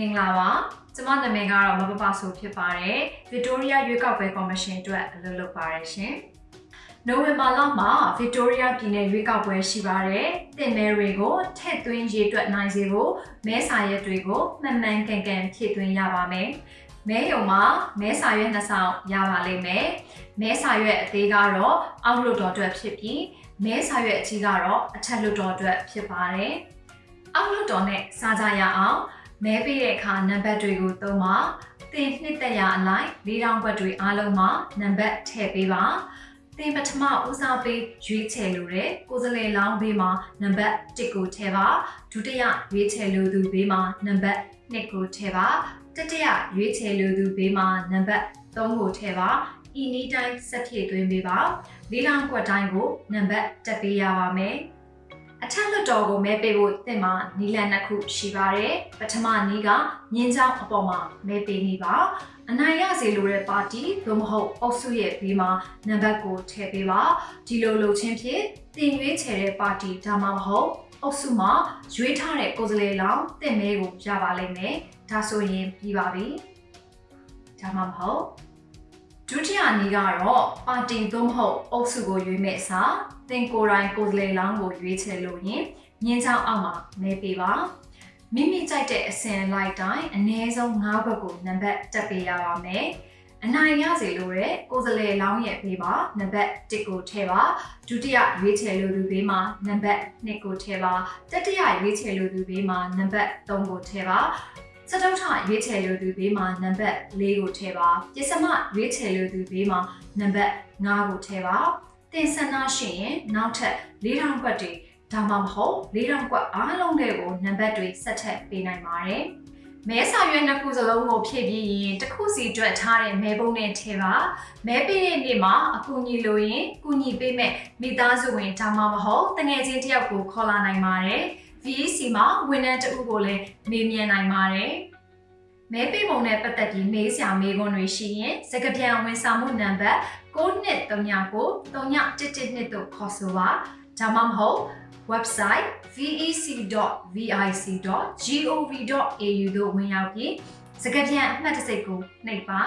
မင်္ဂလာပါကျမနာမည်ကတော့မပပဆိုဖြစ်ပါတယ် Victoria ရွေးကောက်ပွဲကော်မရှင်အတွက်အလုပ်လုပ်ပါတယ်ရှင်နိုဝင်ဘာလမှာ Victoria ပြည်နယ်ရွေးကောက်ပွဲရှိပါတယ်တင်မဲတွေကိုထည့်သွင်းရေးအတွက်နိုင်စေဖို့မဲစာရက်တွေကိုမှန်မှန်ကန်ကန်ဖြည့်သွင်းရပါမယ်မဲရုံမှာမဲစာရွက်နှစ်ဆောင်ရပါလိမ့်မယ်မဲစာရွက်အသေးကတော့အောက်လွတ်တော်အတွက်ဖြစ်ပြီးမဲစာရွက်အကြီးကတော့အထက်လွတ်တော်အတွက်ဖြစ်ပါတယ်အောက်လွတ်တော်နဲ့စားကြရအောင် မဲပေးတဲ့အခါနံပါတ်တွေကိုသုံးပါတင်နှစ်သက်ရာအလိုက်၄တောင်ဘတ်တွေအားလုံးမှာနံပါတ်ထည့်ပေးပါတင်ပထမဦးစားပေးရွေးချယ်လိုတဲ့ကိုယ်စလဲလောင်းဘေးမှာနံပါတ်1ကိုထည့်ပါဒုတိယရွေးချယ်လိုသူဘေးမှာနံပါတ်2ကိုထည့်ပါတတိယရွေးချယ်လိုသူဘေးမှာနံပါတ်3ကိုထည့်ပါဤနည်းတိုင်းဆက်ဖြည့်သွင်းပေးပါ၄တောင်ကွက်တိုင်းကိုနံပါတ်တက်ပေးရပါမယ်အ ထက်လွှတ်တော်ကိုမဲပေးဖို့တင်မှာနီလန်နှစ်ခုရှိပါတယ်။ပထမနီးကမြင်းချောင်းအပေါ်မှာမဲပေးနေပါ။အနိုင်ရစေလိုတဲ့ပါတီသို့မဟုတ်အုပ်စုရဲ့ဘေးမှာနံပါတ်ကိုထည့်ပေးပါ။ဒီလိုလုပ်ချင်းဖြင့်တင်ရွေးချယ်တဲ့ပါတီဒါမှမဟုတ်အုပ်စုမှာရွေးထားတဲ့ကိုယ်စားလှယ်လောင်းတင်မဲကိုရပါလိမ့်မယ်။ဒါဆိုရင်ပြီးပါပြီ။ဒါမှမဟုတ် ဒုတိယနည်းကတော့ပါတီသို့မဟုတ်အုပ်စုကိုရွေးမဲ့အစားတင်ကိုယ်တိုင်ကိုယ်စားလှယ်လောင်းကိုရွေးချယ်လို့ရင်ညင်းချောင်းအောက်မှာမဲပေးပါမိမိကြိုက်တဲ့အစင်လိုက်တိုင်းအနည်းဆုံး၅ဘက်ကိုနံပါတ်တက်ပေးရပါမယ်အနိုင်ရစေလို့တဲ့ကိုယ်စားလှယ်လောင်းရဲ့ဘေးမှာနံပါတ်1ကိုထည့်ပါဒုတိယရွေးချယ်လိုသူဘေးမှာနံပါတ်2ကိုထည့်ပါတတိယရွေးချယ်လိုသူဘေးမှာနံပါတ်3ကိုထည့်ပါ စတုထရွေးချယ်လိုသူဘေးမှာနံပါတ်4ကိုထည့်ပါပစ္စမရွေးချယ်လိုသူဘေးမှာနံပါတ်5ကိုထည့်ပါတင်ဆန္ဒရှိရင်နောက်ထပ်၄ထောင်ကွက်တွေဒါမှမဟုတ်၄ထောင်ကွက်အားလုံးတွေကိုနံပါတ်တွေဆက်ထပ်ပေးနိုင်ပါတယ်။မဲစာရွက်နှစ်ခုစလုံးကိုဖြည့်ပြီးရင်တစ်ခုစီတွက်ထားတဲ့မဲပုံးနဲ့ထည့်ပါမဲပေးတဲ့နေ့မှာအကူအညီလိုရင်ကူညီပေးမဲ့မိသားစုဝင်ဒါမှမဟုတ်တငယ်ချင်းတစ်ယောက်ကိုခေါ်လာနိုင်ပါတယ်။ VEC မှာဝန်ထမ်းတဦးကိုလည်းမေးမြန်းနိုင်ပါတယ်။မဲပေးပုံနဲ့ပတ်သက်ပြီးမေးစရာမေးခွန်းတွေရှိရင်စကားပြန်ဝန်ဆောင်မှုနံပါတ်9239ကို3112တို့ခေါ်ဆိုပါဒါမှမဟုတ် website vec.vic.gov.au တို့ဝင်ရောက်ပြီးစကားပြန်အမှတ်တစိတ်ကိုနှိပ်ပါ